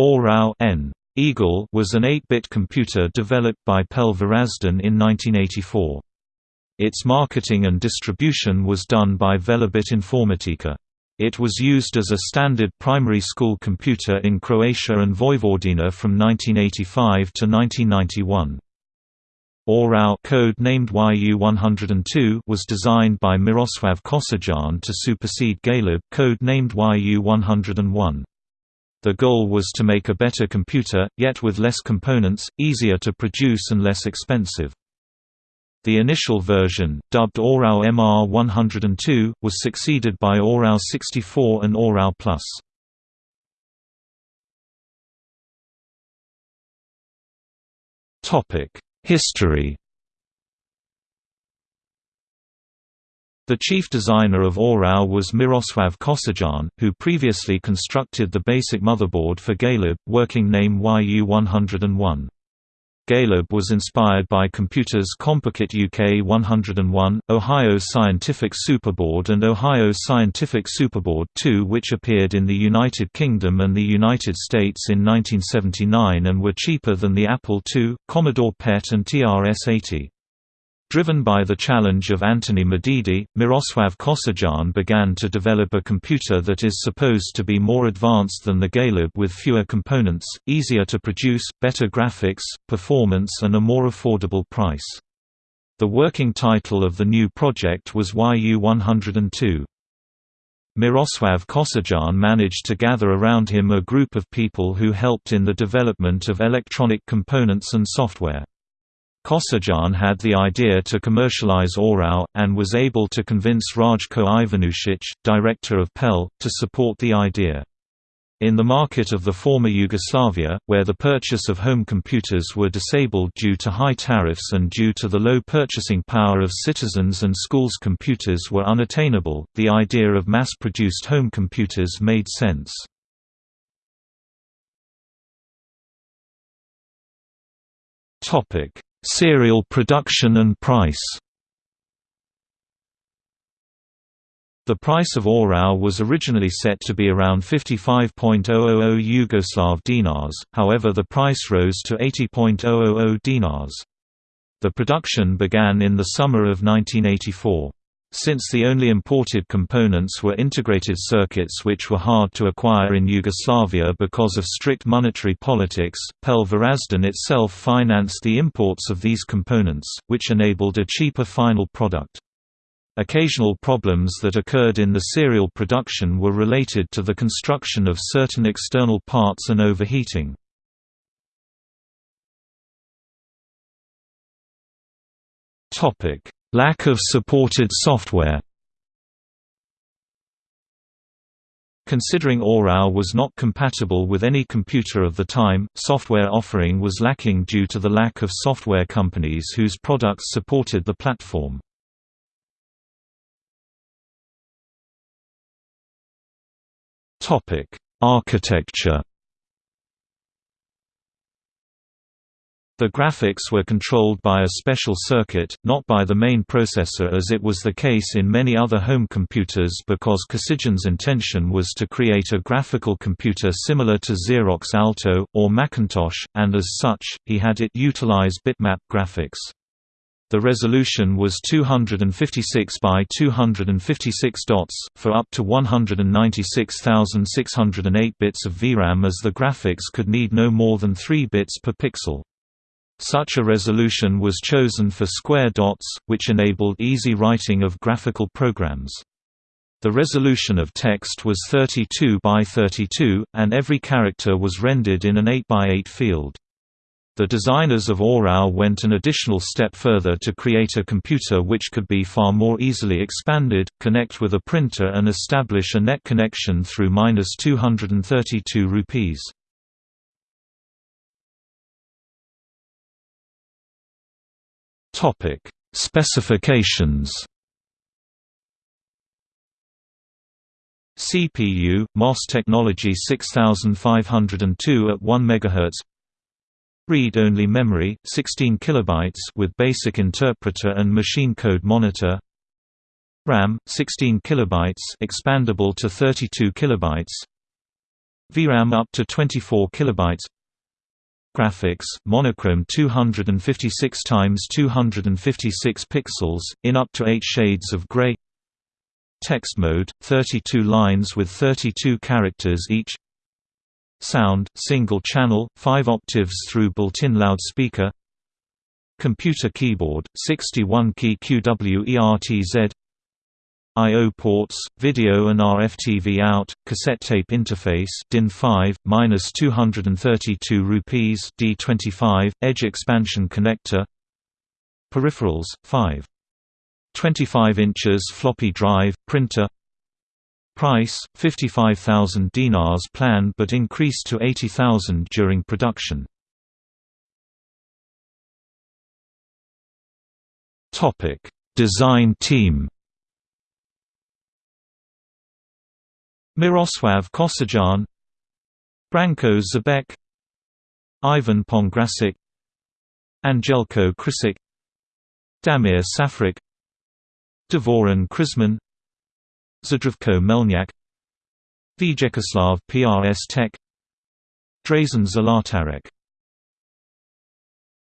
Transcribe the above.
Orao N. Eagle was an 8-bit computer developed by Pell Varaždin in 1984. Its marketing and distribution was done by Velebit Informatika. It was used as a standard primary school computer in Croatia and Vojvodina from 1985 to 1991. Orao code named YU-102 was designed by Miroslav Kostelac to supersede Galeb code named YU-101. The goal was to make a better computer, yet with less components, easier to produce and less expensive. The initial version, dubbed Orao MR102, was succeeded by Orao 64 and Orao Plus. History The chief designer of Orao was Miroslav Kostelac, who previously constructed the basic motherboard for Galeb, working name YU101. Galeb was inspired by Computers Compukit UK 101, Ohio Scientific Superboard and Ohio Scientific Superboard 2 which appeared in the United Kingdom and the United States in 1979 and were cheaper than the Apple II, Commodore PET and TRS-80. Driven by the challenge of Antony Medidi, Miroslav Kostelac began to develop a computer that is supposed to be more advanced than the Galeb with fewer components, easier to produce, better graphics, performance and a more affordable price. The working title of the new project was YU-102. Miroslav Kostelac managed to gather around him a group of people who helped in the development of electronic components and software. Kostelac had the idea to commercialize Orao, and was able to convince Rajko Ivanušić, director of Pell, to support the idea. In the market of the former Yugoslavia, where the purchase of home computers were disabled due to high tariffs and due to the low purchasing power of citizens and schools computers were unattainable, the idea of mass-produced home computers made sense. Topic Serial production and price The price of Orao was originally set to be around 55.000 Yugoslav dinars, however the price rose to 80.000 dinars. The production began in the summer of 1984. Since the only imported components were integrated circuits which were hard to acquire in Yugoslavia because of strict monetary politics, Pell Varaždin itself financed the imports of these components, which enabled a cheaper final product. Occasional problems that occurred in the serial production were related to the construction of certain external parts and overheating. Topic Lack of supported software Considering Orao was not compatible with any computer of the time, software offering was lacking due to the lack of software companies whose products supported the platform. Architecture The graphics were controlled by a special circuit, not by the main processor as it was the case in many other home computers because Kostelac's intention was to create a graphical computer similar to Xerox Alto, or Macintosh, and as such, he had it utilize bitmap graphics. The resolution was 256 by 256 dots, for up to 196,608 bits of VRAM as the graphics could need no more than 3 bits per pixel. Such a resolution was chosen for square dots, which enabled easy writing of graphical programs. The resolution of text was 32 by 32, and every character was rendered in an 8 by 8 field. The designers of Orao went an additional step further to create a computer which could be far more easily expanded, connect with a printer and establish a net connection through 232 rupees. Topic: Specifications. CPU MOS technology 6502 at 1 MHz. Read-only memory 16 kilobytes with basic interpreter and machine code monitor. RAM 16 kilobytes expandable to 32 kilobytes. VRAM up to 24 kilobytes. Graphics, monochrome 256 times 256 pixels, in up to 8 shades of gray. Text mode, 32 lines with 32 characters each. Sound, single channel, 5 octaves through built-in loudspeaker. Computer keyboard, 61-key QWERTZ I/O ports, video and RF-TV out, cassette tape interface DIN5 minus 232 rupees D25 edge expansion connector. Peripherals 5. 25 inches floppy drive printer. Price 55,000 dinars planned but increased to 80,000 during production. Topic: Design team. Miroslav Kostelac Branko Zabek Ivan Pongrasic Angelko Krisic Damir Safrik Dvorin Krizman Zdravko Melnyak Vyacheslav PRS Tech Drazen Zalatarek